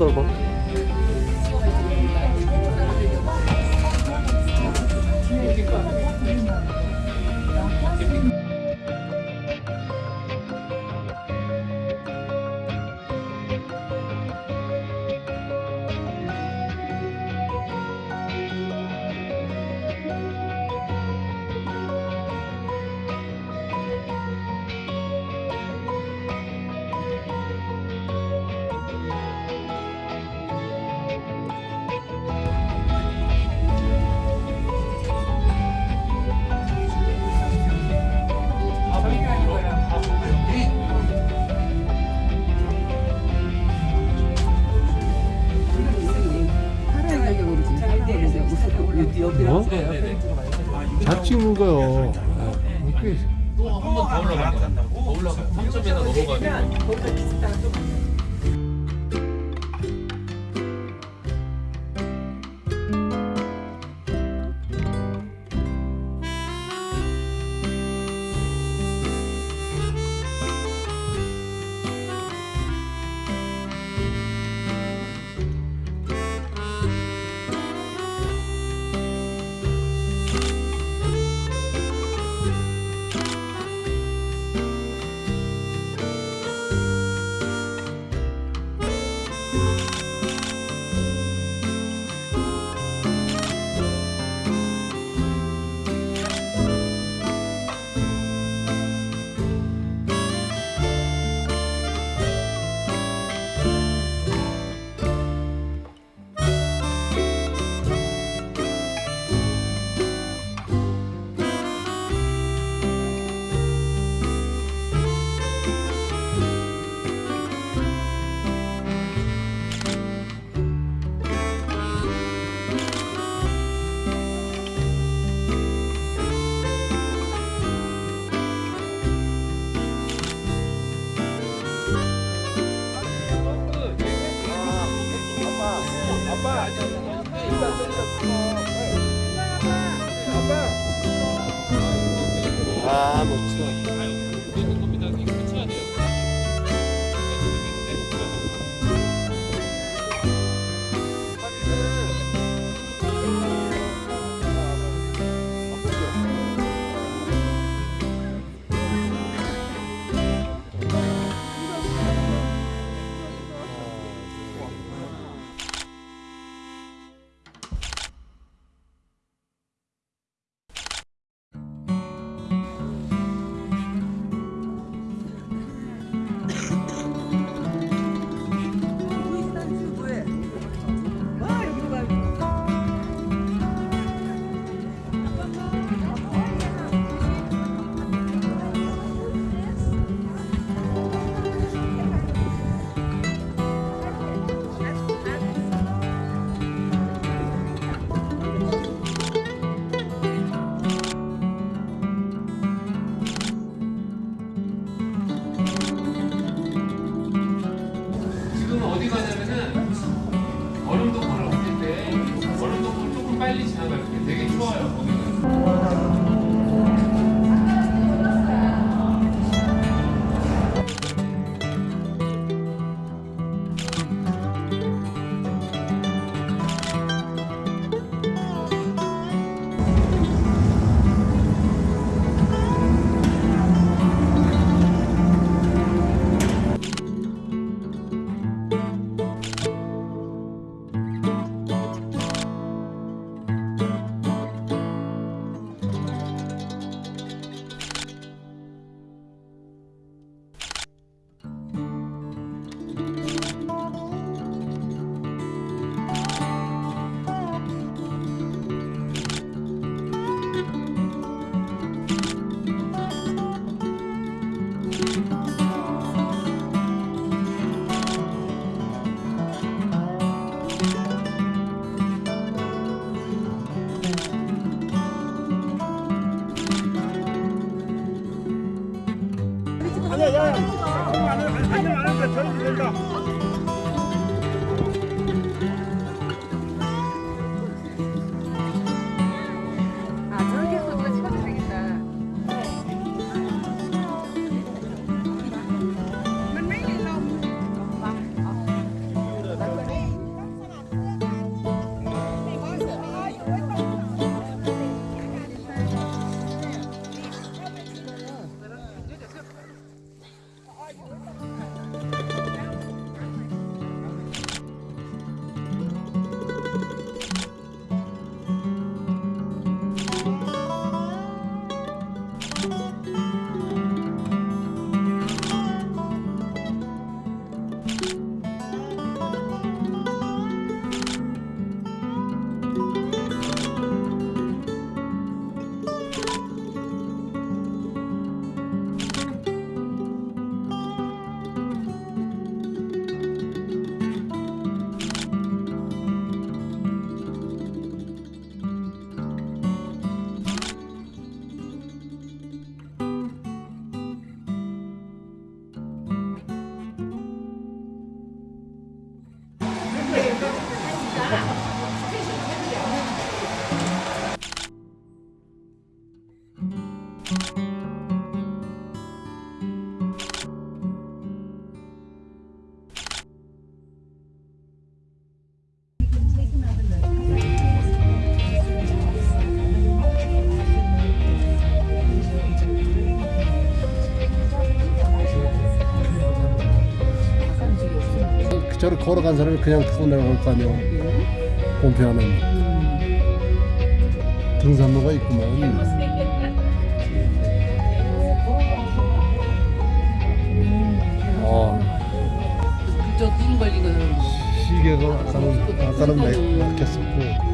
多少？ 한번 더 올라가면 더 올라가. 3점에다 넘어가지고 아 멋지다 지금 어디 가냐면은 얼음도 걸을 없을 때 얼음도 걸을 조금 빨리 지나가요 되게 추워요 거기는 걸어간 사람이 그냥 타고 내려갈 거 아니야. 곰피하는 등산로가 있구만. 아, 저 구름 걸린 거는 시계가 아까는 아까는 막- 막혔었고